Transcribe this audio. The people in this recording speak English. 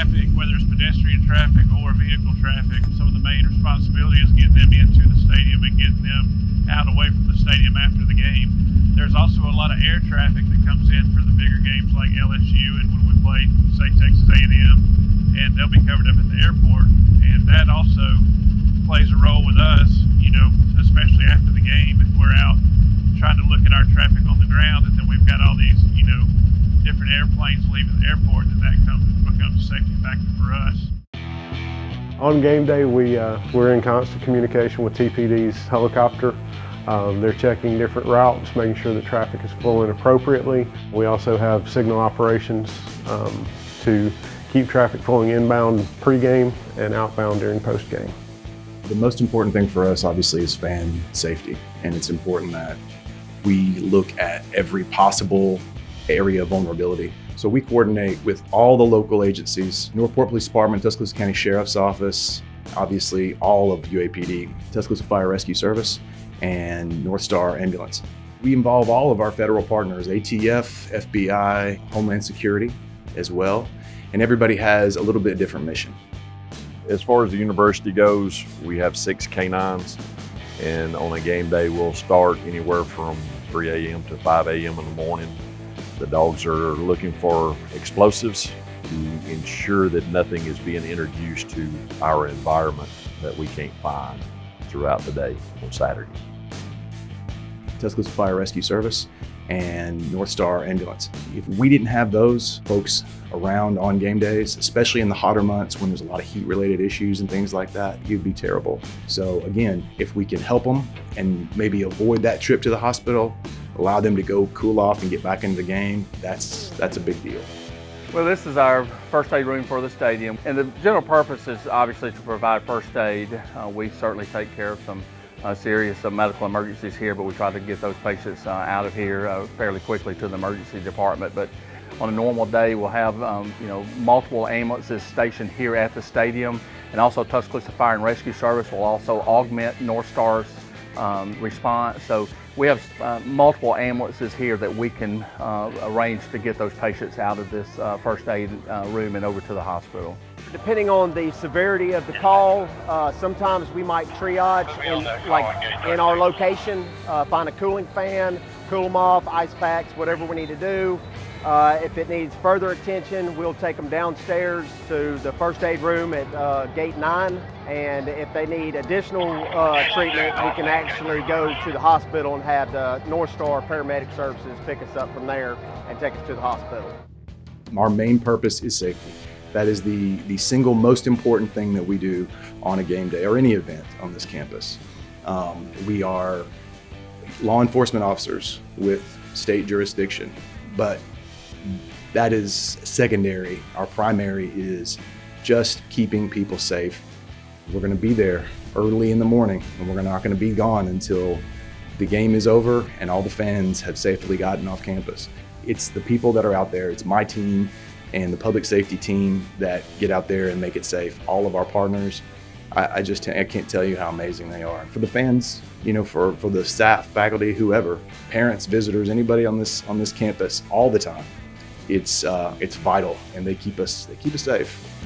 traffic, whether it's pedestrian traffic or vehicle traffic, some of the main responsibility is getting them into the stadium and getting them out away from the stadium after the game. There's also a lot of air traffic that comes in for the bigger games like LSU and when we play, say, Texas A&M, and they'll be covered up at the airport. And that also plays a role with us, you know, especially after the game if we're out trying to look at our traffic on the ground and then we've got all these, you know, different airplanes leaving the airport, then that comes, becomes a safety factor for us. On game day, we, uh, we're in constant communication with TPD's helicopter. Um, they're checking different routes, making sure that traffic is flowing appropriately. We also have signal operations um, to keep traffic flowing inbound pregame and outbound during postgame. The most important thing for us, obviously, is fan safety. And it's important that we look at every possible area of vulnerability. So we coordinate with all the local agencies, Northport Police Department, Tuscaloosa County Sheriff's Office, obviously all of UAPD, Tuscaloosa Fire Rescue Service, and North Star Ambulance. We involve all of our federal partners, ATF, FBI, Homeland Security as well, and everybody has a little bit different mission. As far as the university goes, we have six canines and on a game day we'll start anywhere from 3 a.m. to 5 a.m. in the morning. The dogs are looking for explosives to ensure that nothing is being introduced to our environment that we can't find throughout the day on Saturday. Tuscaloosa Fire Rescue Service and North Star Ambulance. If we didn't have those folks around on game days, especially in the hotter months when there's a lot of heat related issues and things like that, it'd be terrible. So again, if we can help them and maybe avoid that trip to the hospital, allow them to go cool off and get back into the game, that's, that's a big deal. Well, this is our first aid room for the stadium. And the general purpose is obviously to provide first aid. Uh, we certainly take care of some uh, serious uh, medical emergencies here, but we try to get those patients uh, out of here uh, fairly quickly to the emergency department. But on a normal day, we'll have um, you know multiple ambulances stationed here at the stadium, and also Tuscaloosa Fire and Rescue Service will also augment North Star's um, response. So we have uh, multiple ambulances here that we can uh, arrange to get those patients out of this uh, first aid uh, room and over to the hospital. Depending on the severity of the call, uh, sometimes we might triage in, like in our location, uh, find a cooling fan, cool them off, ice packs, whatever we need to do. Uh, if it needs further attention, we'll take them downstairs to the first aid room at uh, gate nine. And if they need additional uh, treatment, we can actually go to the hospital and have the North Star Paramedic Services pick us up from there and take us to the hospital. Our main purpose is safety. That is the, the single most important thing that we do on a game day or any event on this campus. Um, we are law enforcement officers with state jurisdiction, but that is secondary. Our primary is just keeping people safe. We're going to be there early in the morning and we're not going to be gone until the game is over and all the fans have safely gotten off campus. It's the people that are out there, it's my team and the public safety team that get out there and make it safe. All of our partners, I, I just I can't tell you how amazing they are. For the fans, you know, for, for the staff, faculty, whoever, parents, visitors, anybody on this on this campus all the time it's uh, it's vital, and they keep us they keep us safe.